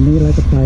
วันนี้เราจะไป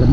จะ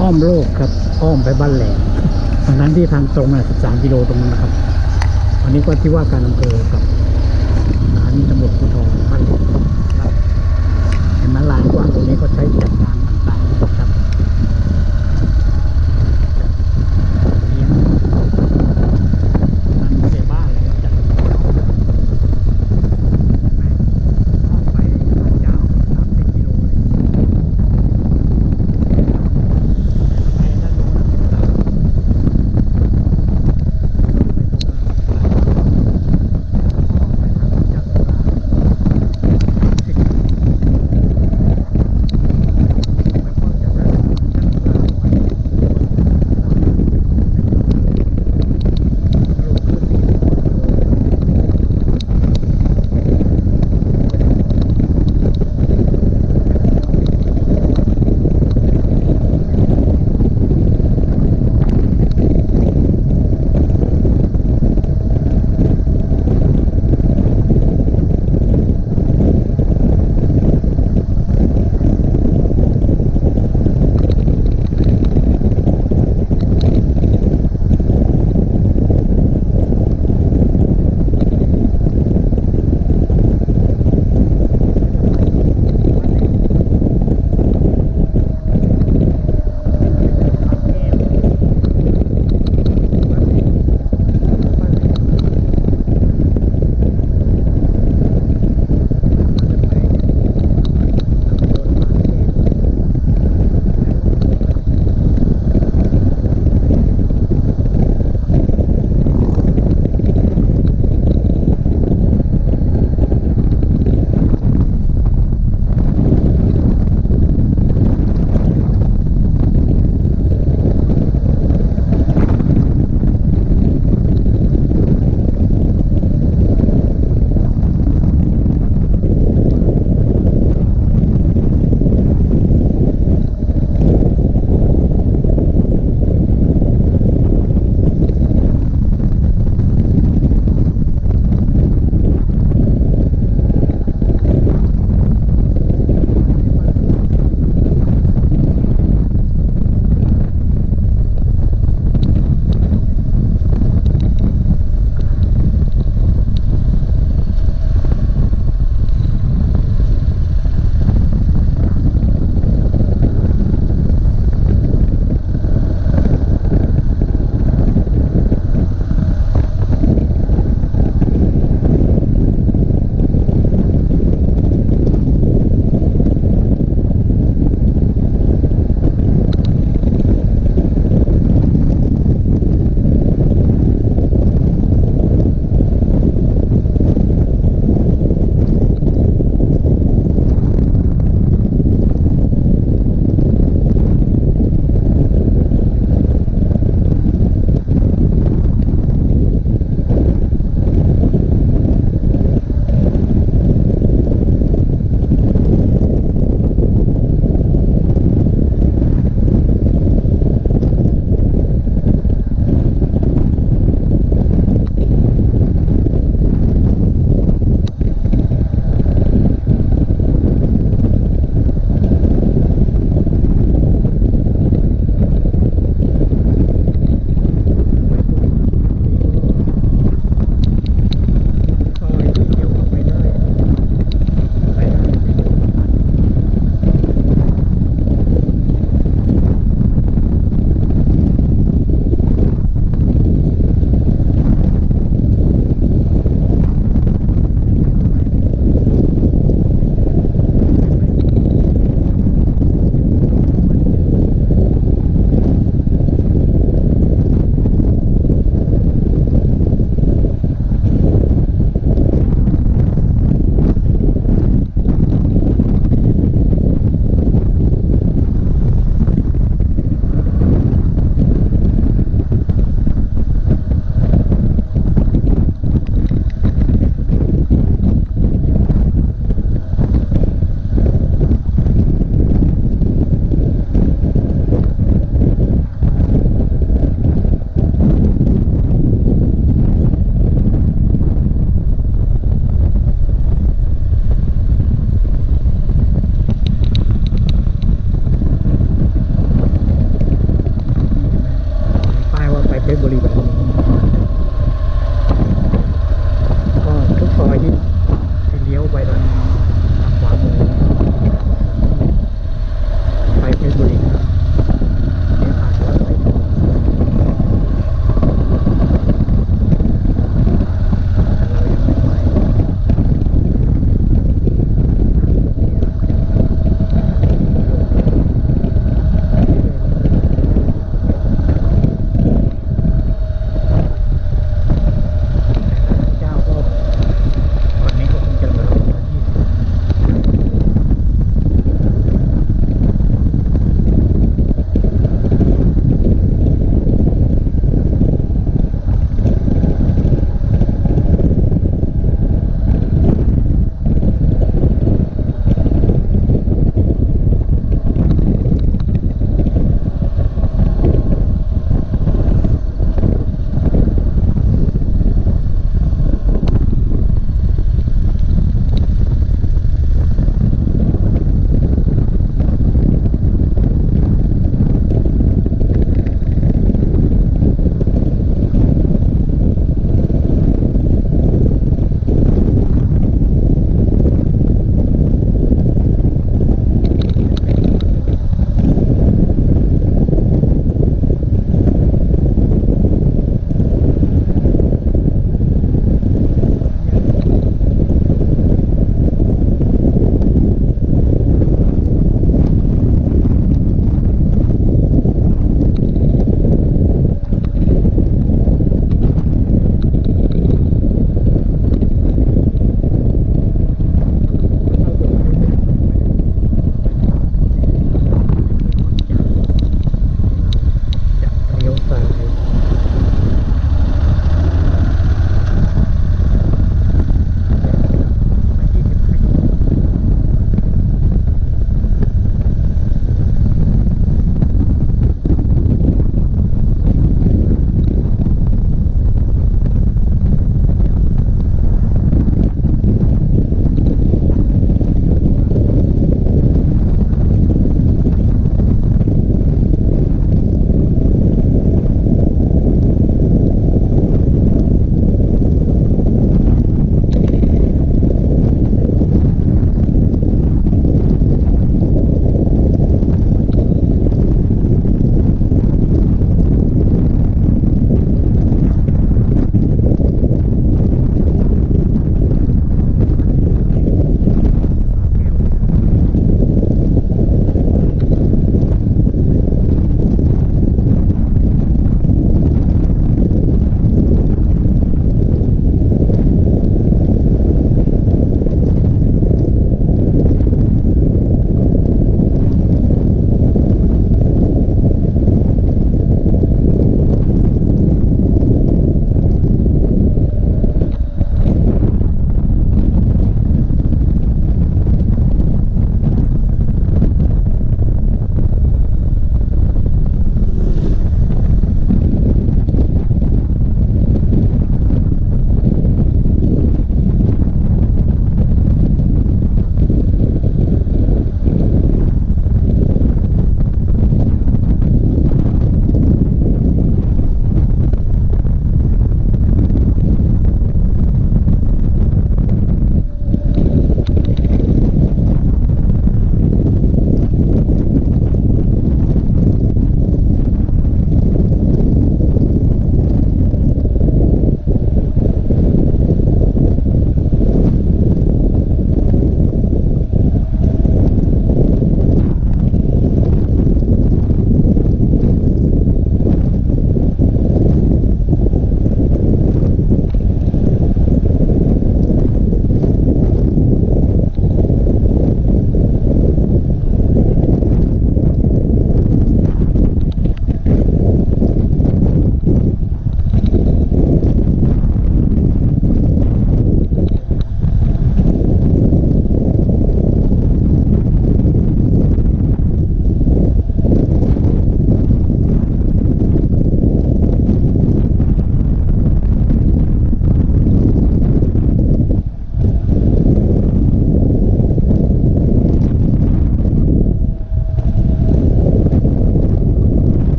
อ้อมโลกครับ อ้อมไปบ้านแหลมทั้นั้นที่ทางตรงน่ะ13กิโลตรงนั้นนะครับ อันนี้ก็ที่ว่าการอำเภอครับ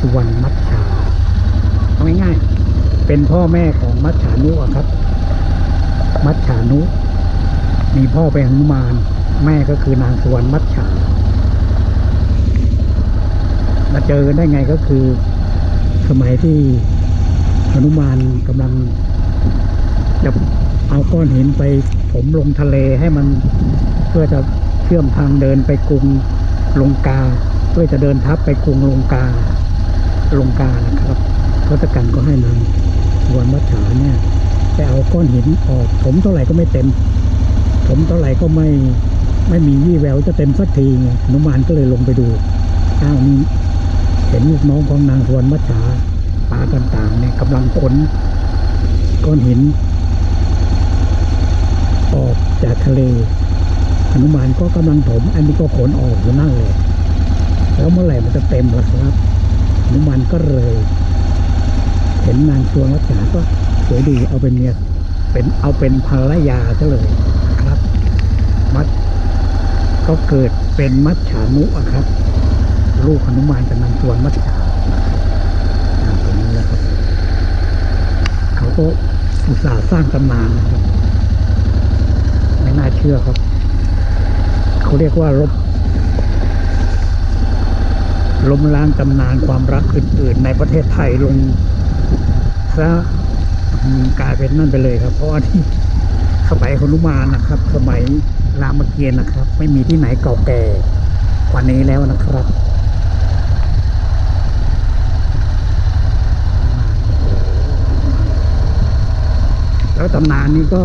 สุวรรณมัชชาเอาง่ายๆเป็นพ่อแม่ของมัชฉานุอะครับ มัชฉานุมีพ่อเป็นหนุมาน แม่ก็คือนางสุวรรณมัชชามาเจอกันได้ไงก็คือ สมัยที่หนุมานกำลังจะเอาก้อนหินไปถมลงทะเลให้มันเพื่อจะเชื่อมทางเดินไปกรุงลงกา เพื่อจะเดินทัพไปกรุงลงกา ลงกานะครับทศกัณฐ์ก็ให้นางสวนมัจฉาเนี่ยไปเอาก้อนหินออกถมเท่าไหร่ก็ไม่เต็มถมเท่าไหร่ก็ไม่ไม่มีวี่แววจะเต็มสักทีไงนุมานก็เลยลงไปดูอ้าวนี่เห็นลูกน้องของนางสวนมัจฉาปลาต่างๆเนี่ยกำลังขนก้อนหิน ออกจากทะเลหนุมานก็กำลังถม อันนี้ก็ขนออกอยู่นั่นเลย แล้วเมื่อไหร่มันจะเต็มล่ะครับ หนุมานก็เลย เห็นนางสวนมัจฉาก็สวยดีเอาเป็นเมียเป็นเอาเป็นภรรยาซะเลยครับ มัดก็เกิดเป็นมัจฉานุอะครับ ลูกหนุมานกับนางสวนมัจฉาอ่าตรงนี้นะครับ เขาก็อุตส่าห์สร้างตำนานนะครับไม่น่าเชื่อครับ เขาเรียกว่าลบ ล้มล้างตำนานความรักอื่น ๆ ในประเทศไทยลงซะกลายเป็นนั่นไปเลยครับ เพราะว่าที่สมัยหนุมานนะครับ สมัยรามเกียรติ์นะครับ ไม่มีที่ไหนเก่าแก่กว่านี้แล้วนะครับแล้วตำนานนี้ก็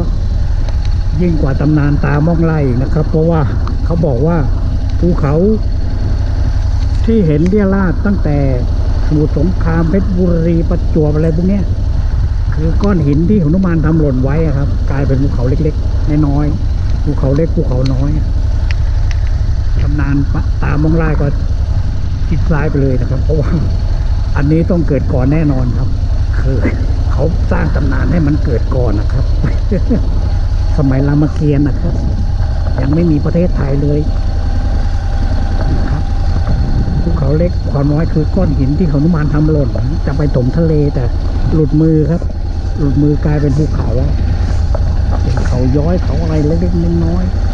ยิ่งกว่าตำนานตามองไล่นะครับ เพราะว่าเขาบอกว่าภูเขา ที่เห็นเรียราดตั้งแต่สมุทรสงครามเพชรบุรีประจวบอะไรพวกเนี้ยคือก้อนหินที่หนุมานทำหล่นไว้ครับ กลายเป็นภูเขาเล็กๆน้อยๆภูเขาเล็กภูเขาน้อยตำนานตามมองไล่ก็คิดซ้ายไปเลยนะครับ เพราะว่าอันนี้ต้องเกิดก่อนแน่นอนครับ คือเขาสร้างตำนานให้มันเกิดก่อนนะครับ สมัยรามเกียรติ์นะครับ ยังไม่มีประเทศไทยเลย เขาเล็กความน้อยคือก้อนหินที่เขานุมานทำหล่นจะไปถมทะเลแต่หลุดมือครับ หลุดมือ กลายเป็นภูเขาเป็นเขาย้อยเขาอะไรเล็กๆน้อยๆ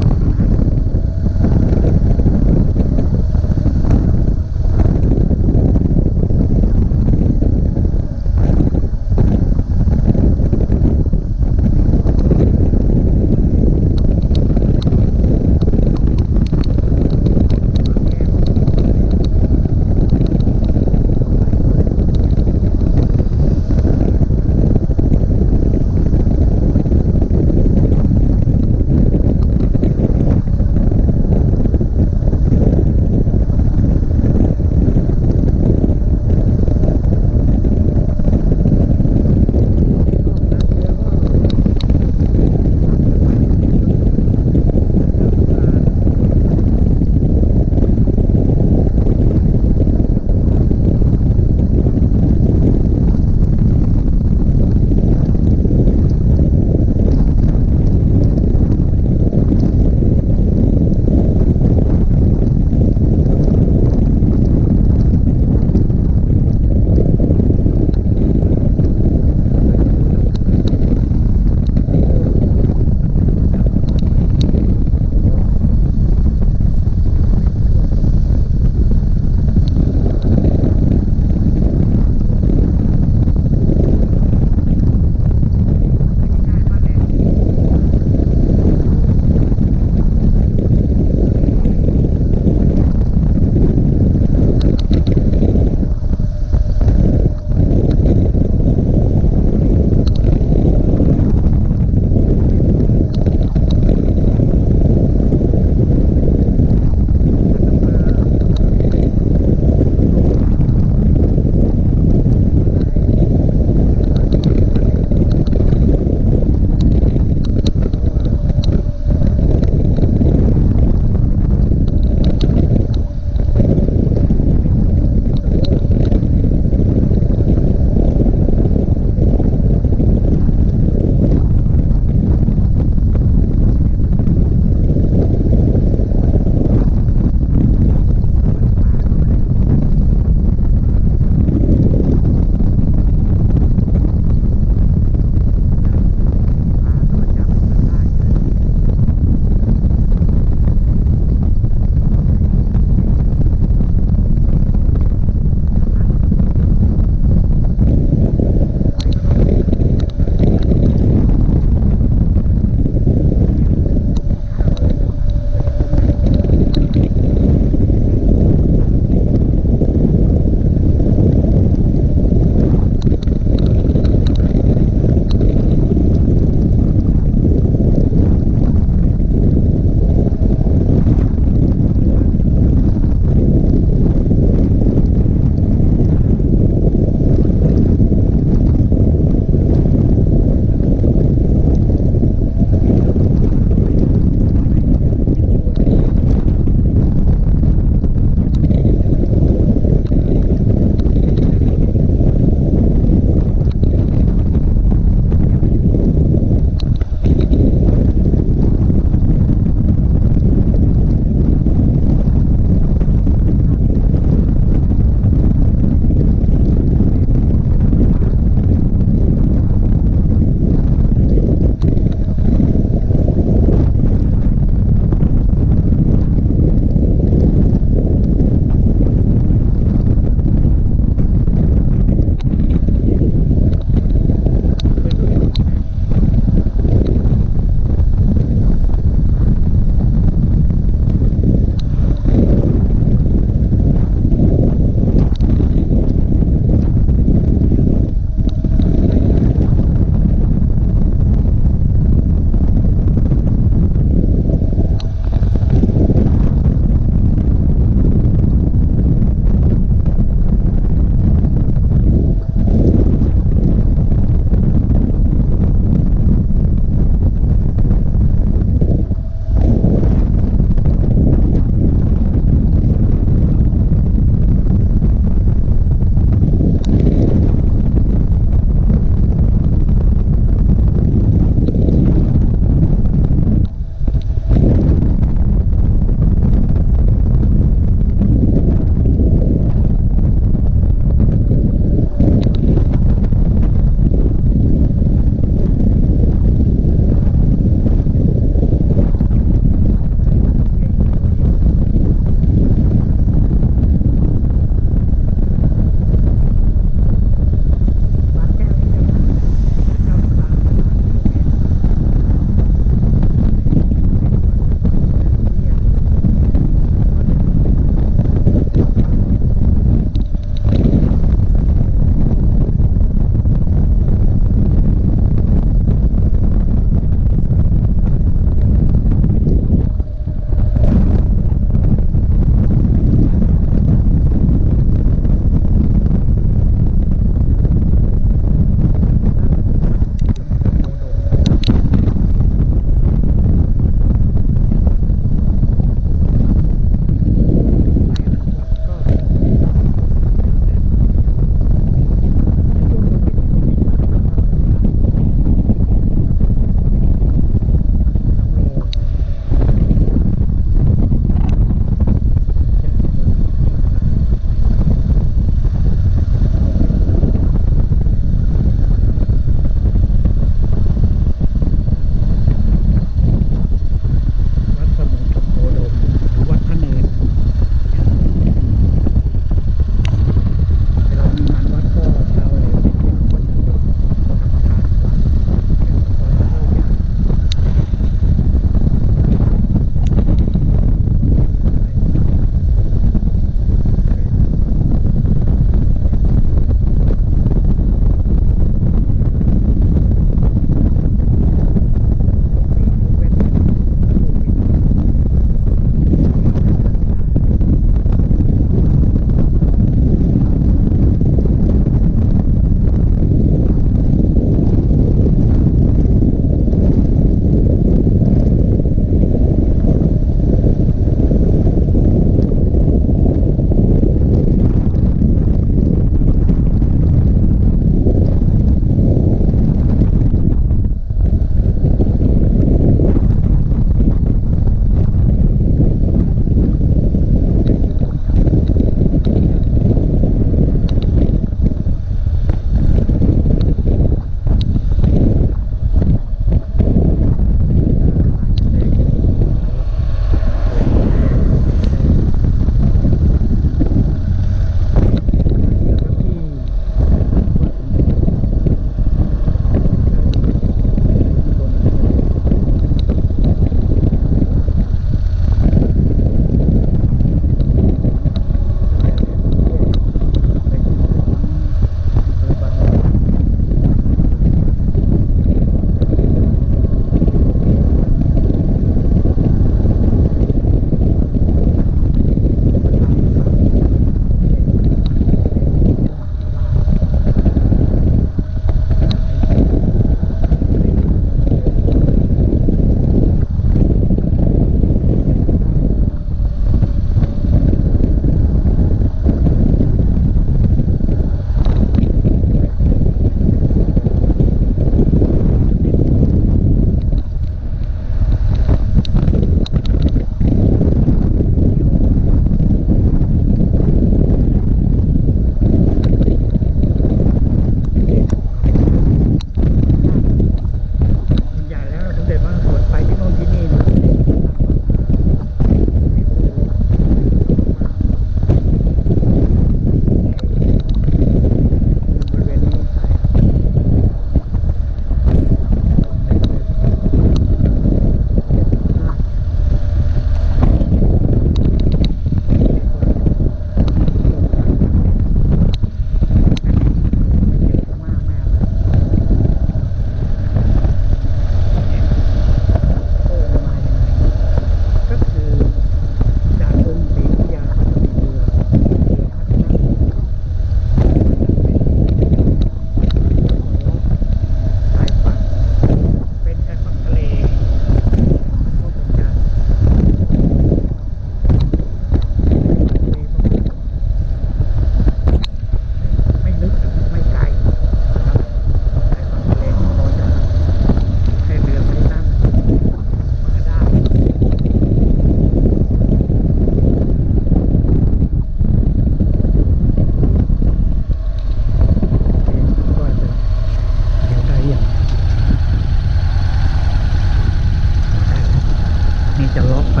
จะล็อกไป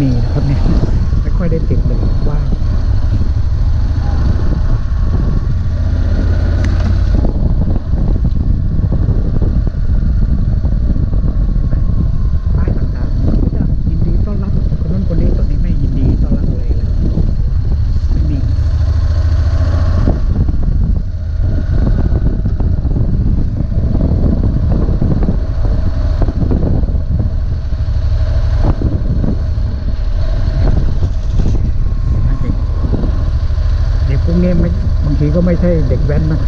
你。 แว้นนะ